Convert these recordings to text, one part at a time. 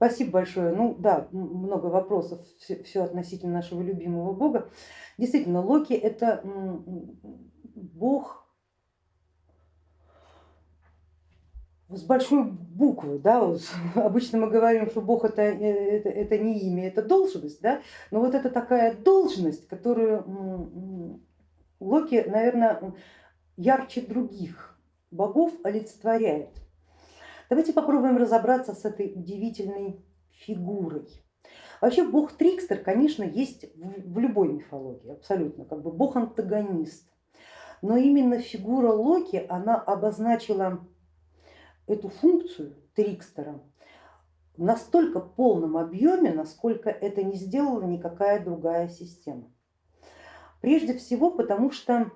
Спасибо большое. Ну да, много вопросов, все, все относительно нашего любимого бога. Действительно, Локи это бог с большой буквы, да, обычно мы говорим, что Бог это, э, это, это не имя, это должность, да, но вот это такая должность, которую Локи, наверное, ярче других богов олицетворяет. Давайте попробуем разобраться с этой удивительной фигурой. Вообще бог Трикстер, конечно, есть в любой мифологии, абсолютно, как бы бог-антагонист. Но именно фигура Локи, она обозначила эту функцию Трикстера в настолько полном объеме, насколько это не сделала никакая другая система. Прежде всего потому, что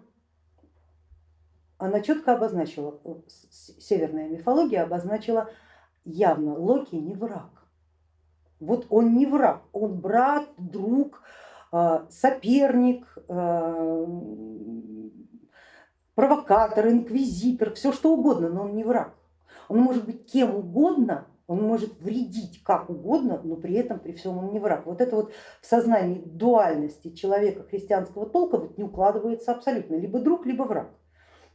она четко обозначила, э, северная мифология обозначила явно, Локи не враг. Вот он не враг, он брат, друг, э, соперник, э, провокатор, инквизитор, все что угодно, но он не враг. Он может быть кем угодно, он может вредить как угодно, но при этом при всем он не враг. Вот это вот в сознании дуальности человека христианского толка вот не укладывается абсолютно, либо друг, либо враг.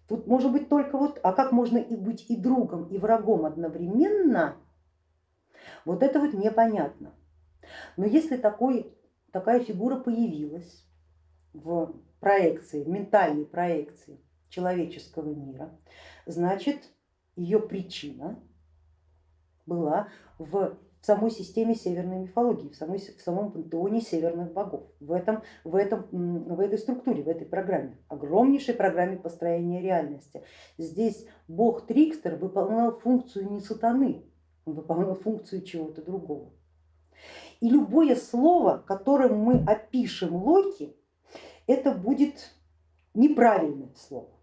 Тут может быть только вот, а как можно и быть и другом, и врагом одновременно, вот это вот непонятно. Но если такой, такая фигура появилась в проекции, в ментальной проекции человеческого мира, значит ее причина была в самой системе северной мифологии, в, самой, в самом пантеоне северных богов, в, этом, в, этом, в этой структуре, в этой программе, огромнейшей программе построения реальности. Здесь бог Трикстер выполнял функцию не сатаны, он выполнял функцию чего-то другого. И любое слово, которым мы опишем Локи, это будет неправильное слово.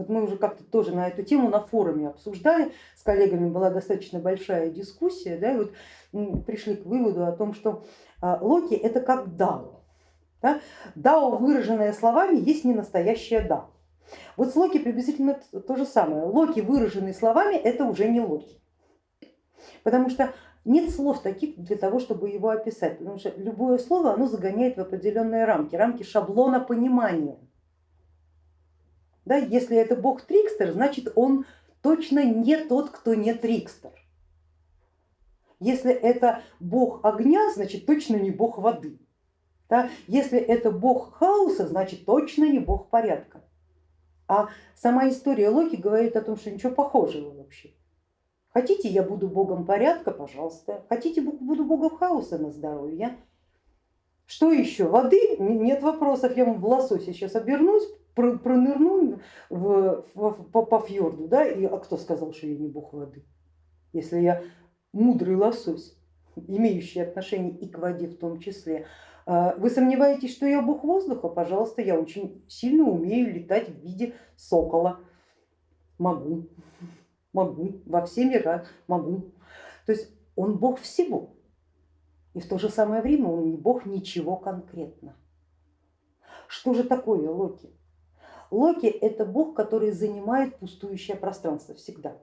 Вот мы уже как-то тоже на эту тему на форуме обсуждали, с коллегами была достаточно большая дискуссия, да, и вот пришли к выводу о том, что а, Локи это как Дао. Да? Дао, выраженное словами, есть не настоящее Дао. Вот с Локи приблизительно то же самое. Локи, выраженные словами, это уже не Локи. Потому что нет слов таких для того, чтобы его описать, потому что любое слово оно загоняет в определенные рамки, рамки шаблона понимания. Да, если это бог Трикстер, значит он точно не тот, кто не Трикстер. Если это бог огня, значит точно не бог воды. Да? Если это бог хаоса, значит точно не бог порядка. А сама история Локи говорит о том, что ничего похожего вообще. Хотите, я буду богом порядка, пожалуйста. Хотите, буду богом хаоса на здоровье. Что еще? Воды? Нет вопросов, я вам в лосося сейчас обернусь, пронырну в, в, по, по фьорду, да, и а кто сказал, что я не бог воды, если я мудрый лосось, имеющий отношение и к воде в том числе. А, вы сомневаетесь, что я бог воздуха? Пожалуйста, я очень сильно умею летать в виде сокола. Могу, могу, во все мира могу. То есть он бог всего. И в то же самое время он не бог ничего конкретно. Что же такое Локи? Локи это бог, который занимает пустующее пространство всегда.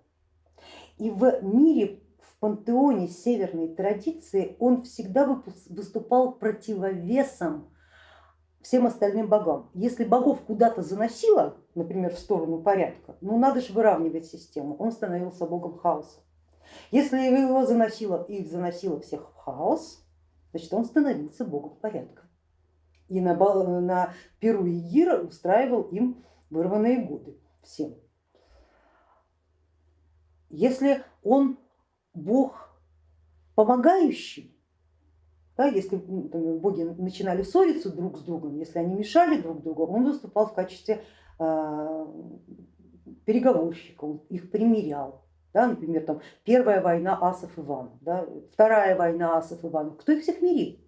И в мире, в пантеоне северной традиции он всегда выступал противовесом всем остальным богам. Если богов куда-то заносило, например, в сторону порядка, ну надо же выравнивать систему, он становился богом хаоса. Если его заносило, их заносило всех в хаос, значит он становился богом порядка и на, на Перу и Гира устраивал им вырванные годы всем. Если он бог помогающий, да, если боги начинали ссориться друг с другом, если они мешали друг другу, он выступал в качестве э, переговорщика, он их примирял. Да, например, там, первая война асов Иванов, да, вторая война асов Иванов. Кто их всех мирил?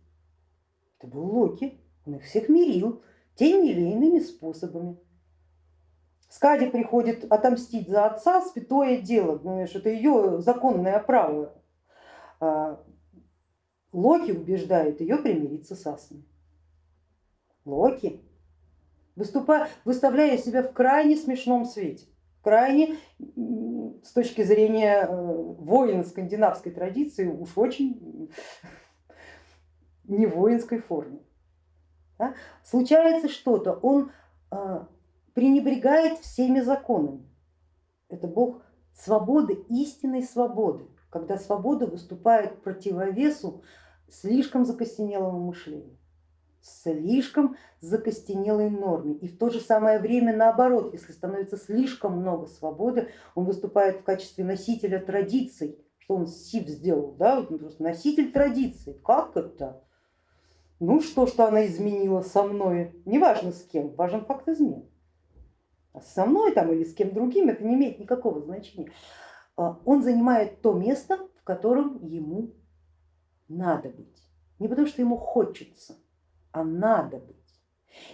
Это был Локи. Он их всех мирил теми или иными способами. Скади приходит отомстить за отца, святое дело, понимаешь, это ее законное право. А Локи убеждает ее примириться с Асной. Локи, выступая, выставляя себя в крайне смешном свете. крайне с точки зрения э, воина скандинавской традиции уж очень не воинской форме. Да? Случается что-то, он э, пренебрегает всеми законами. Это бог свободы, истинной свободы, когда свобода выступает противовесу слишком закостенелому мышлению слишком закостенелой норме. И в то же самое время наоборот, если становится слишком много свободы, он выступает в качестве носителя традиций, что он СИВ сделал, да, просто носитель традиций. Как это? Ну что, что она изменила со мной, неважно с кем, важен факт измен. А со мной там или с кем другим это не имеет никакого значения. А, он занимает то место, в котором ему надо быть. Не потому что ему хочется, а надо быть.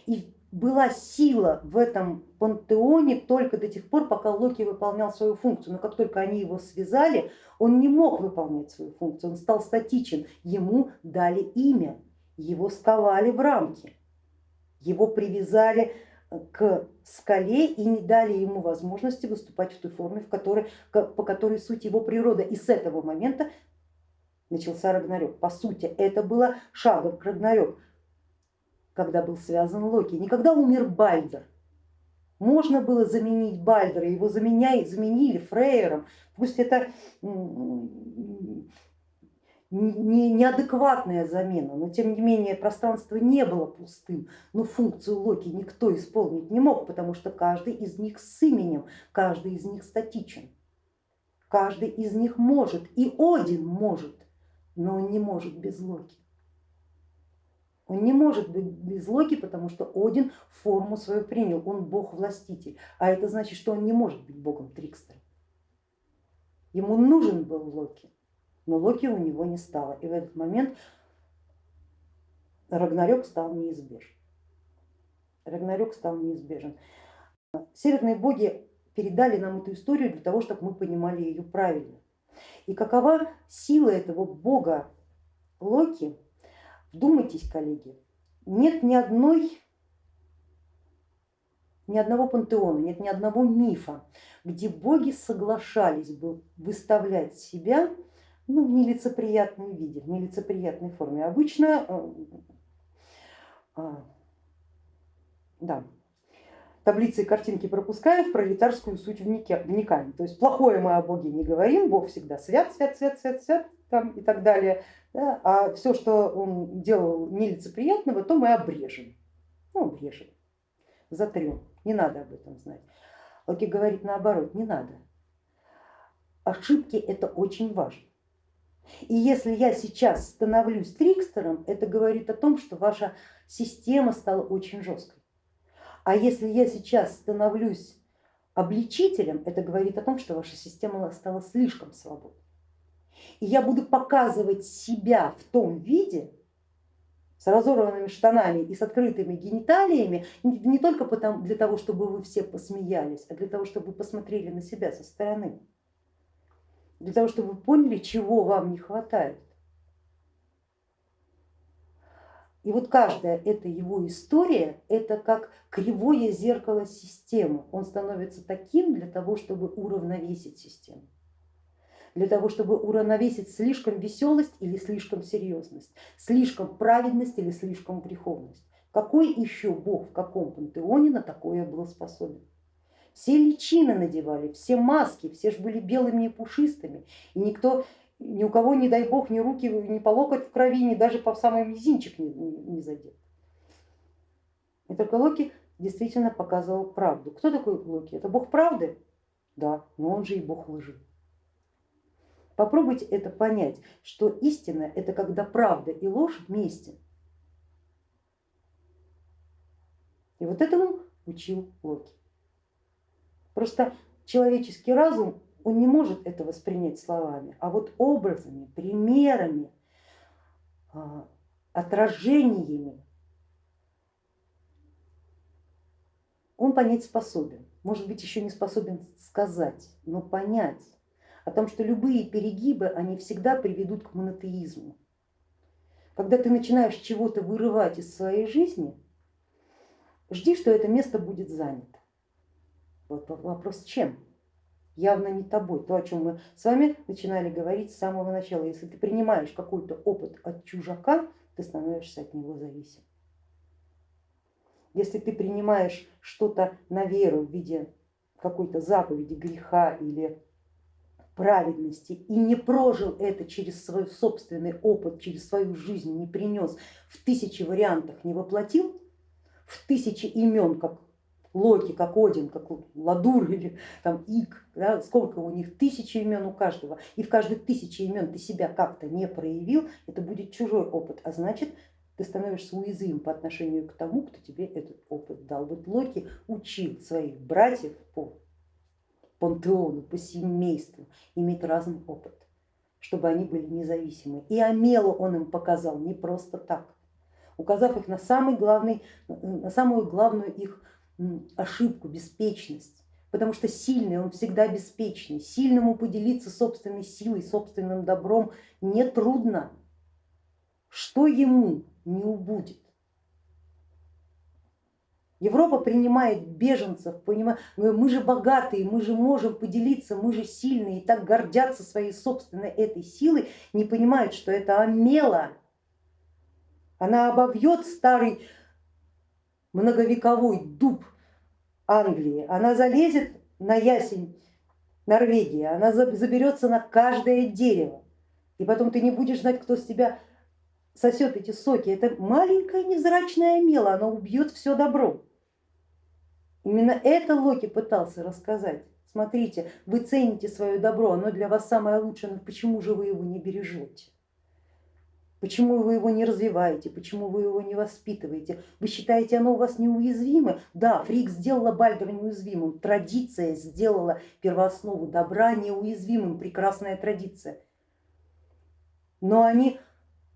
И была сила в этом пантеоне только до тех пор, пока Локи выполнял свою функцию. Но как только они его связали, он не мог выполнять свою функцию, он стал статичен. Ему дали имя, его сковали в рамки, его привязали к скале и не дали ему возможности выступать в той форме, в которой, по которой суть его природа. И с этого момента начался Рагнарёк. По сути, это было шагом к Рагнарёк когда был связан Локи, не когда умер Бальдер. Можно было заменить Бальдера, его заменяй, заменили Фрейером, пусть это не, неадекватная замена, но тем не менее пространство не было пустым, но функцию Локи никто исполнить не мог, потому что каждый из них с именем, каждый из них статичен, каждый из них может, и Один может, но он не может без Локи. Он не может быть без Локи, потому что Один форму свою принял, он бог-властитель, а это значит, что он не может быть богом Трикстером. Ему нужен был Локи, но Локи у него не стало, и в этот момент Рагнарёк стал неизбежен. Рагнарёк стал неизбежен. Северные боги передали нам эту историю для того, чтобы мы понимали ее правильно. И какова сила этого бога Локи, Вдумайтесь, коллеги, нет ни одной, ни одного пантеона, нет ни одного мифа, где боги соглашались бы выставлять себя ну, в нелицеприятном виде, в нелицеприятной форме. Обычно э, а, да, таблицы и картинки пропускаем, в пролетарскую суть вникаем. То есть плохое мы о Боге не говорим, Бог всегда свят, свят, свят, свят, свят там, и так далее. Да? А все, что он делал нелицеприятного, то мы обрежем. Ну, обрежем, затрем. Не надо об этом знать. Локи говорит наоборот, не надо. Ошибки это очень важно. И если я сейчас становлюсь трикстером, это говорит о том, что ваша система стала очень жесткой. А если я сейчас становлюсь обличителем, это говорит о том, что ваша система стала слишком свободной. И я буду показывать себя в том виде, с разорванными штанами и с открытыми гениталиями, не только для того, чтобы вы все посмеялись, а для того, чтобы вы посмотрели на себя со стороны, для того, чтобы вы поняли, чего вам не хватает. И вот каждая эта его история, это как кривое зеркало системы. Он становится таким для того, чтобы уравновесить систему, для того, чтобы уравновесить слишком веселость или слишком серьезность, слишком праведность или слишком греховность. Какой еще бог в каком пантеоне на такое был способен? Все личины надевали, все маски, все же были белыми и пушистыми, и никто ни у кого, не дай бог, ни руки, ни по локоть в крови, ни даже по самый мизинчик не, не, задет. И только Локи действительно показывал правду. Кто такой Локи? Это бог правды? Да, но он же и бог лжи. Попробуйте это понять, что истина это когда правда и ложь вместе. И вот этому учил Локи. Просто человеческий разум он не может это воспринять словами, а вот образами, примерами, а, отражениями он понять способен. Может быть еще не способен сказать, но понять о том, что любые перегибы, они всегда приведут к монотеизму. Когда ты начинаешь чего-то вырывать из своей жизни, жди, что это место будет занято. Вопрос чем? Явно не тобой. То, о чем мы с вами начинали говорить с самого начала. Если ты принимаешь какой-то опыт от чужака, ты становишься от него зависим. Если ты принимаешь что-то на веру в виде какой-то заповеди, греха или праведности и не прожил это через свой собственный опыт, через свою жизнь, не принес, в тысячи вариантах не воплотил, в тысячи имен, как Локи, как Один, как Ладур или там Ик, да, сколько у них, тысячи имен у каждого, и в каждой тысячи имен ты себя как-то не проявил, это будет чужой опыт, а значит ты становишься уязвим по отношению к тому, кто тебе этот опыт дал. Вот Локи учил своих братьев по пантеону, по семейству иметь разный опыт, чтобы они были независимы. И Амелу он им показал не просто так, указав их на, самый главный, на самую главную их ошибку, беспечность. Потому что сильный, он всегда беспечный. Сильному поделиться собственной силой, собственным добром не трудно. Что ему не убудет? Европа принимает беженцев, понимает, мы же богатые, мы же можем поделиться, мы же сильные, и так гордятся своей собственной этой силой, не понимают, что это омела. Она обовьет старый многовековой дуб Англии, она залезет на ясень Норвегии, она заберется на каждое дерево, и потом ты не будешь знать, кто с тебя сосет эти соки. Это маленькая невзрачная мела, она убьет все добро. Именно это Локи пытался рассказать. Смотрите, вы цените свое добро, оно для вас самое лучшее, но почему же вы его не бережете? Почему вы его не развиваете, почему вы его не воспитываете? Вы считаете, оно у вас неуязвимо? Да, Фрик сделала Бальдера неуязвимым, традиция сделала первооснову добра неуязвимым, прекрасная традиция. Но они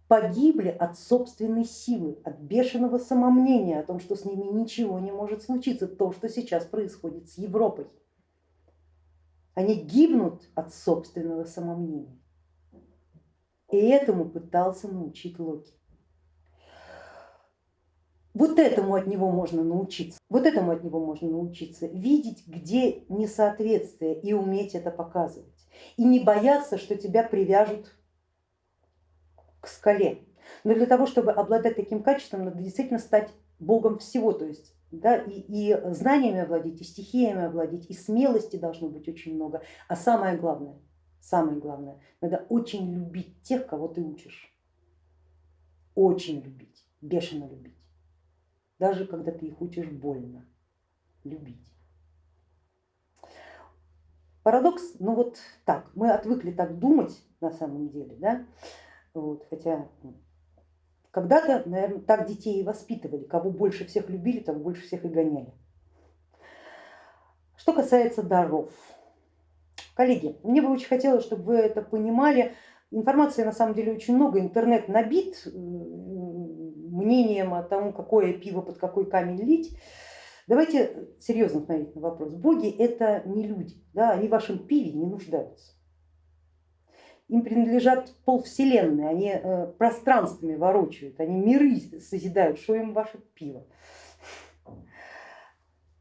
погибли от собственной силы, от бешеного самомнения о том, что с ними ничего не может случиться, то, что сейчас происходит с Европой. Они гибнут от собственного самомнения. И этому пытался научить Локи. Вот этому от него можно научиться, вот этому от него можно научиться, видеть, где несоответствие и уметь это показывать. И не бояться, что тебя привяжут к скале. Но для того, чтобы обладать таким качеством, надо действительно стать богом всего, то есть да, и, и знаниями овладеть, и стихиями овладеть, и смелости должно быть очень много. А самое главное, самое главное, надо очень любить тех, кого ты учишь. Очень любить, бешено любить. Даже когда ты их учишь больно, любить. Парадокс, ну вот так, мы отвыкли так думать на самом деле, да, вот, хотя когда-то, наверное, так детей и воспитывали, кого больше всех любили, того больше всех и гоняли. Что касается даров. Коллеги, мне бы очень хотелось, чтобы вы это понимали. Информации на самом деле очень много, интернет набит мнением о том, какое пиво под какой камень лить. Давайте серьезно смотреть на вопрос. Боги это не люди, да, они в вашем пиве не нуждаются им принадлежат полвселенной, они э, пространствами ворочают, они миры созидают, что им ваше пиво.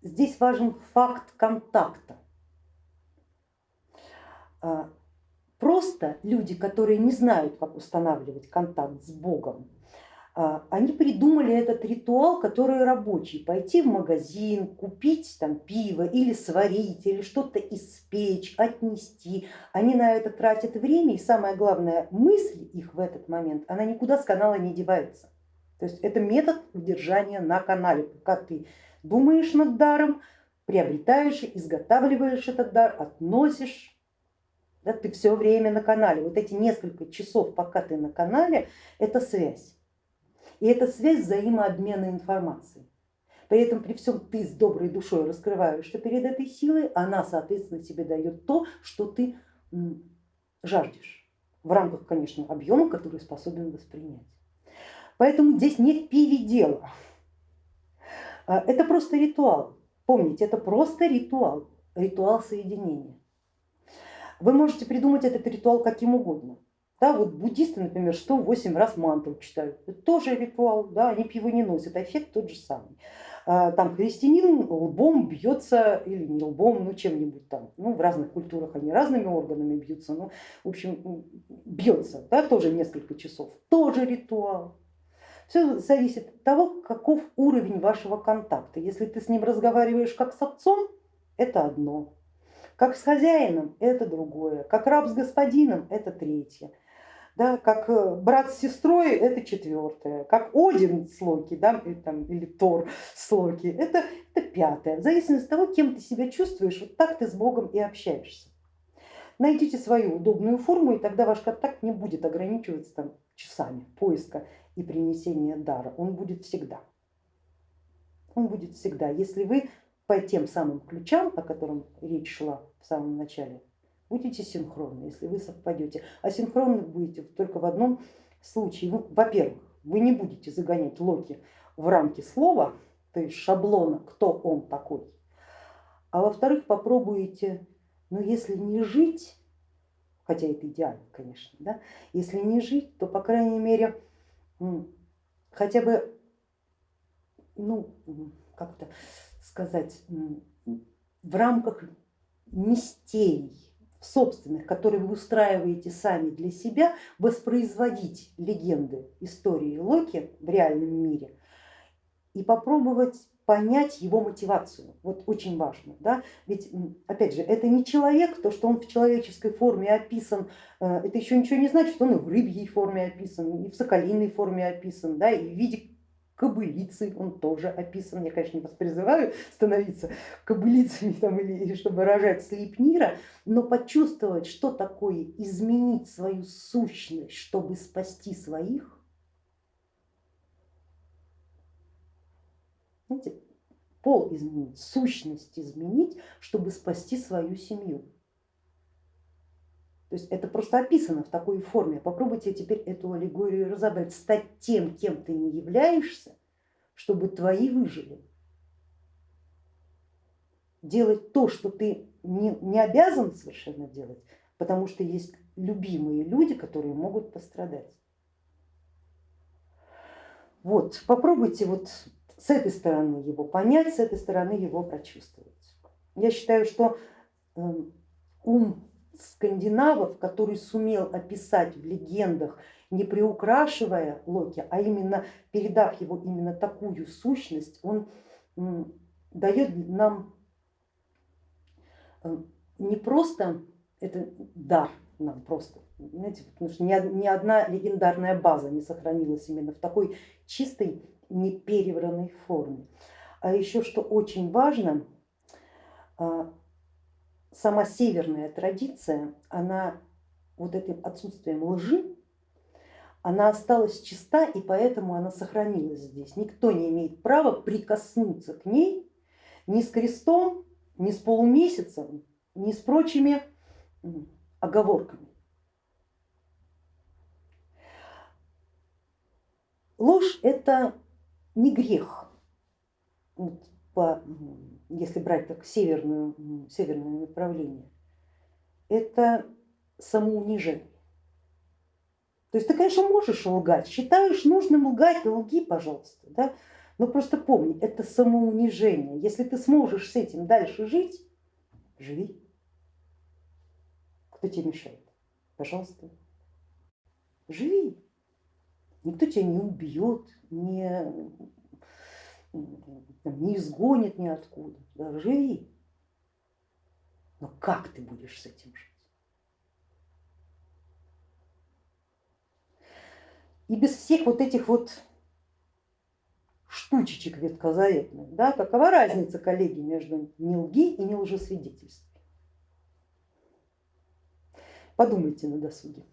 Здесь важен факт контакта. А, просто люди, которые не знают, как устанавливать контакт с Богом, а, они придумали этот ритуал, который рабочий, пойти в магазин, купить там пиво или сварить, или что-то испечь, отнести. Они на это тратят время и самое главное, мысль их в этот момент, она никуда с канала не девается. То есть это метод удержания на канале, пока ты думаешь над даром, приобретаешь, изготавливаешь этот дар, относишь, да, ты все время на канале. Вот эти несколько часов, пока ты на канале, это связь. И это связь взаимообмена информацией. При этом при всем ты с доброй душой раскрываешься перед этой силой, она соответственно тебе дает то, что ты жаждешь. В рамках, конечно, объема, который способен воспринять. Поэтому здесь не в пиве дело. А, это просто ритуал. Помните, это просто ритуал, ритуал соединения. Вы можете придумать этот ритуал каким угодно. Да, вот буддисты, например, 108 раз мантру читают, это тоже ритуал, да, они пиво не носят, а эффект тот же самый. а, там христианин лбом бьется или не лбом, ну чем-нибудь там, ну в разных культурах они разными органами бьются, ну в общем бьется, да, тоже несколько часов, тоже ритуал. Все зависит от того, каков уровень вашего контакта. Если ты с ним разговариваешь как с отцом, это одно, как с хозяином это другое, как раб с господином это третье да, как э, брат с сестрой это четвертое, как Один с Локи да, или, там, или Тор с Локи это, это пятое. В зависимости от того, кем ты себя чувствуешь, вот так ты с Богом и общаешься. Найдите свою удобную форму, и тогда ваш контакт не будет ограничиваться там, часами поиска и принесения дара. Он будет всегда. Он будет всегда, если вы по тем самым ключам, о котором речь шла в самом начале, будете синхронны, если вы совпадете. А синхронны будете только в одном случае. Во-первых, вы не будете загонять Локи в рамки слова, то есть шаблона, кто он такой. А во-вторых, попробуете, ну если не жить, хотя это идеально, конечно, да, если не жить, то по крайней мере хотя бы, ну как то сказать, в рамках мистерий собственных, которые вы устраиваете сами для себя, воспроизводить легенды истории Локи в реальном мире и попробовать понять его мотивацию. Вот очень важно. Да? Ведь опять же, это не человек, то, что он в человеческой форме описан, э, это еще ничего не значит, что он и в рыбьей форме описан, и в соколиной форме описан, да, и в виде кобылицей, он тоже описан. Я, конечно, не вас призываю становиться кобылицами там, или чтобы рожать слепнира, но почувствовать, что такое изменить свою сущность, чтобы спасти своих. Знаете, пол изменить, сущность изменить, чтобы спасти свою семью. То есть это просто описано в такой форме. Попробуйте теперь эту аллегорию разобрать, стать тем, кем ты не являешься, чтобы твои выжили. Делать то, что ты не, не обязан совершенно делать, потому что есть любимые люди, которые могут пострадать. Вот, попробуйте вот с этой стороны его понять, с этой стороны его прочувствовать. Я считаю, что эм, ум скандинавов, который сумел описать в легендах, не приукрашивая Локи, а именно передав его именно такую сущность, он дает нам э, не просто это дар нам просто, знаете, потому что ни одна легендарная база не сохранилась именно в такой чистой, неперевранной форме. А еще что очень важно, а, сама северная традиция, она вот этим отсутствием лжи, она осталась чиста и поэтому она сохранилась здесь. Никто не имеет права прикоснуться к ней ни с крестом, ни с полумесяцем, ни с прочими оговорками. Ложь это не грех, по если брать так северную, северное направление, это самоунижение. То есть ты, конечно, можешь лгать, считаешь нужным лгать, лги, пожалуйста, да? но просто помни, это самоунижение. Если ты сможешь с этим дальше жить, живи. Кто тебе мешает? Пожалуйста, живи. Никто тебя не убьет, не не изгонит ниоткуда, да, живи. Но как ты будешь с этим жить? И без всех вот этих вот штучечек веткозаветных, да, какова разница, коллеги, между не лги и не лжесвидетельством? Подумайте на досуге.